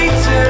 later